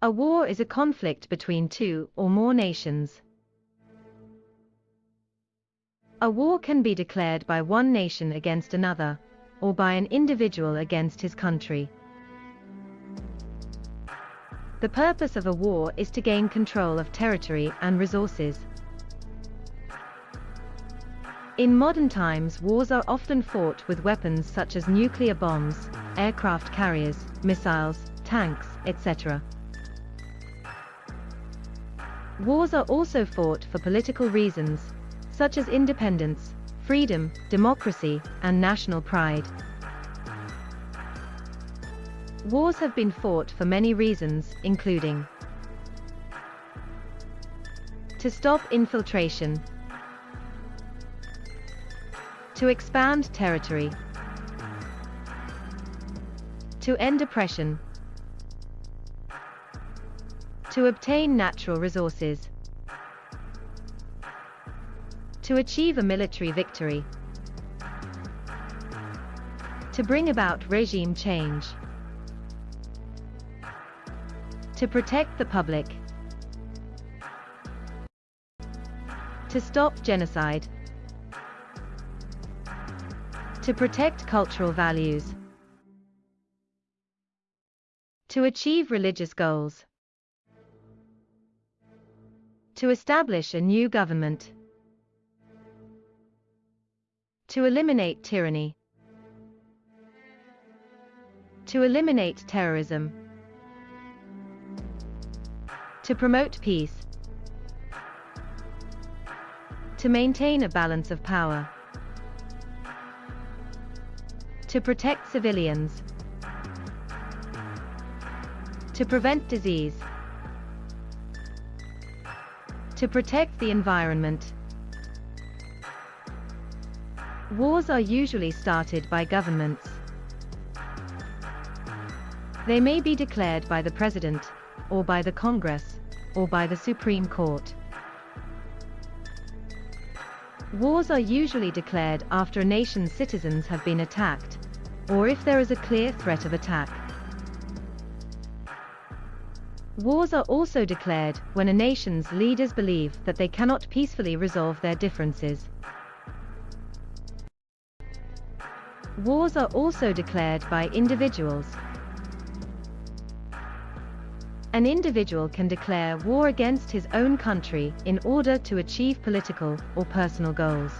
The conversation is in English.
A war is a conflict between two or more nations. A war can be declared by one nation against another, or by an individual against his country. The purpose of a war is to gain control of territory and resources. In modern times wars are often fought with weapons such as nuclear bombs, aircraft carriers, missiles, tanks, etc. Wars are also fought for political reasons, such as independence, freedom, democracy, and national pride. Wars have been fought for many reasons, including to stop infiltration, to expand territory, to end oppression, to obtain natural resources, to achieve a military victory, to bring about regime change, to protect the public, to stop genocide, to protect cultural values, to achieve religious goals, to establish a new government, to eliminate tyranny, to eliminate terrorism, to promote peace, to maintain a balance of power, to protect civilians, to prevent disease, to protect the environment. Wars are usually started by governments. They may be declared by the President, or by the Congress, or by the Supreme Court. Wars are usually declared after a nation's citizens have been attacked, or if there is a clear threat of attack. Wars are also declared when a nation's leaders believe that they cannot peacefully resolve their differences. Wars are also declared by individuals, an individual can declare war against his own country in order to achieve political or personal goals.